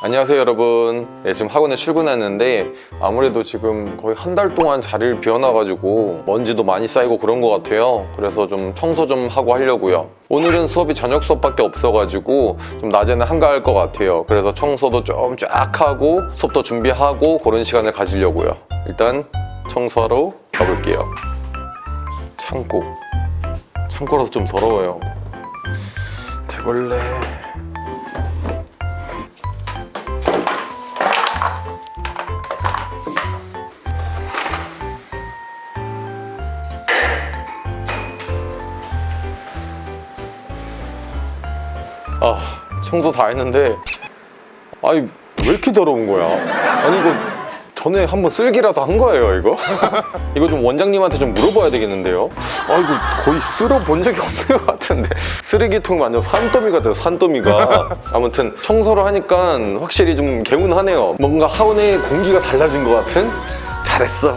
안녕하세요 여러분. 네, 지금 학원에 출근했는데 아무래도 지금 거의 한 달 동안 자리를 비워놔가지고 먼지도 많이 쌓이고 그런 것 같아요. 그래서 좀 청소 좀 하고 하려고요. 오늘은 수업이 저녁 수업밖에 없어가지고 좀 낮에는 한가할 것 같아요. 그래서 청소도 좀 쫙 하고 수업도 준비하고 그런 시간을 가지려고요. 일단 청소하러 가볼게요. 창고. 창고라서 좀 더러워요. 대걸레 아 청소 다 했는데. 아니 왜 이렇게 더러운 거야? 아니 이거 전에 한번 쓸기라도 한 거예요 이거? 이거 좀 원장님한테 좀 물어봐야 되겠는데요? 아 이거 거의 쓸어 본 적이 없는 것 같은데. 쓰레기통 완전 산더미 같아요 산더미가. 아무튼 청소를 하니까 확실히 좀 개운하네요. 뭔가 하원의 공기가 달라진 것 같은? 잘했어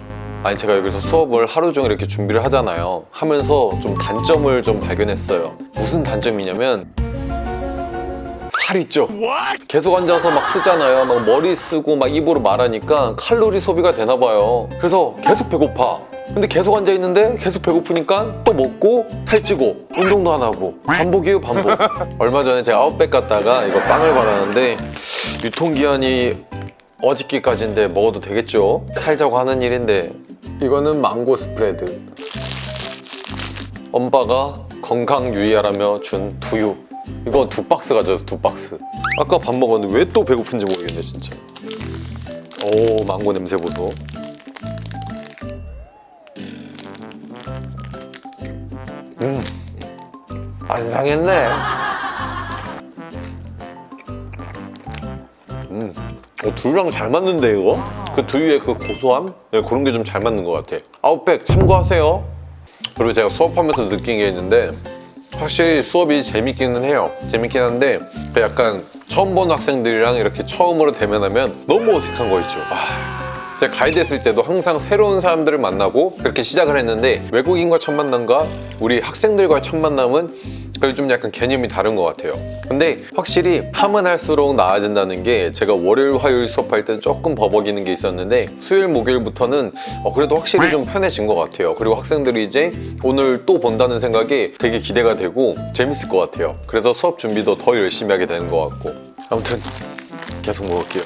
아니 제가 여기서 수업을 하루 종일 이렇게 준비를 하잖아요. 하면서 좀 단점을 좀 발견했어요. 무슨 단점이냐면 살 있죠? 계속 앉아서 막 쓰잖아요. 막 머리 쓰고 막 입으로 말하니까 칼로리 소비가 되나 봐요. 그래서 계속 배고파. 근데 계속 앉아 있는데 계속 배고프니까 또 먹고 살찌고 운동도 안 하고 반복이에요 반복. 얼마 전에 제가 아웃백 갔다가 이거 빵을 받았는데 유통기한이 어저께까지인데 먹어도 되겠죠? 살자고 하는 일인데 이거는 망고 스프레드. 엄마가 건강 유의하라며 준 두유. 이거 두 박스 가져와서 두 박스. 아까 밥 먹었는데 왜 또 배고픈지 모르겠네 진짜. 오 망고 냄새 보소. 음. 안 상했네. 어, 두유랑 잘 맞는데 이거? 그 두유의 그 고소함? 네, 그런 게 좀 잘 맞는 것 같아. 아웃백 참고하세요. 그리고 제가 수업하면서 느낀 게 있는데 확실히 수업이 재밌기는 해요. 재밌긴 한데 그 약간 처음 본 학생들이랑 이렇게 처음으로 대면하면 너무 어색한 거 있죠. 아, 제가 가이드 했을 때도 항상 새로운 사람들을 만나고 그렇게 시작을 했는데 외국인과 첫 만남과 우리 학생들과의 첫 만남은 그래도 좀 약간 개념이 다른 것 같아요. 근데 확실히 하면 할수록 나아진다는 게 제가 월요일 화요일 수업할 때는 조금 버벅이는 게 있었는데 수요일 목요일부터는 어, 그래도 확실히 좀 편해진 것 같아요. 그리고 학생들이 이제 오늘 또 본다는 생각에 되게 기대가 되고 재밌을 것 같아요. 그래서 수업 준비도 더 열심히 하게 되는 것 같고. 아무튼 계속 먹을게요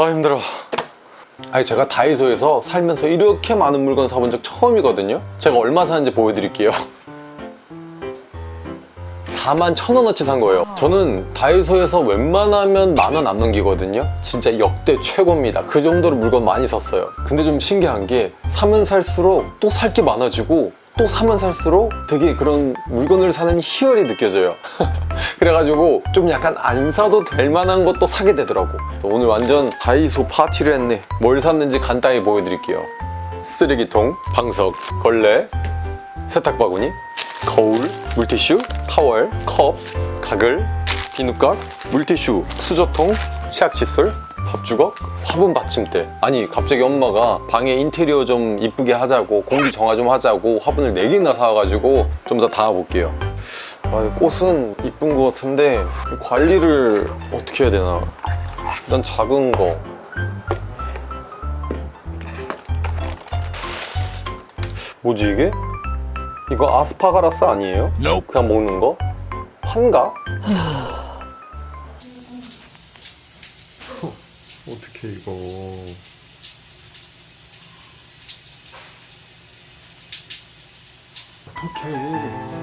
아 힘들어. 아니 제가 다이소에서 살면서 이렇게 많은 물건 사본 적 처음이거든요. 제가 얼마 사는지 보여드릴게요. 4만 천 원어치 산 거예요. 저는 다이소에서 웬만하면 만 원 안 넘기거든요. 진짜 역대 최고입니다. 그 정도로 물건 많이 샀어요. 근데 좀 신기한 게 사면 살수록 또 살 게 많아지고 또 사면 살수록 되게 그런 물건을 사는 희열이 느껴져요. 그래가지고 좀 약간 안 사도 될 만한 것도 사게 되더라고. 오늘 완전 다이소 파티를 했네. 뭘 샀는지 간단히 보여드릴게요. 쓰레기통, 방석, 걸레, 세탁바구니, 거울, 물티슈, 타월, 컵, 가글, 비누깍, 물티슈, 수저통, 치약칫솔, 밥주걱, 화분 받침대 아니 갑자기 엄마가 방에 인테리어 좀 이쁘게 하자고 공기 정화 좀 하자고 화분을 4개나 사와가지고 좀 더 담아볼게요 아, 꽃은 이쁜 것 같은데 관리를 어떻게 해야 되나 일단 작은 거 뭐지 이게? 이거 아스파가라스 아니에요? 그냥 먹는 거? 판가? 어떻게 이거? 어떡해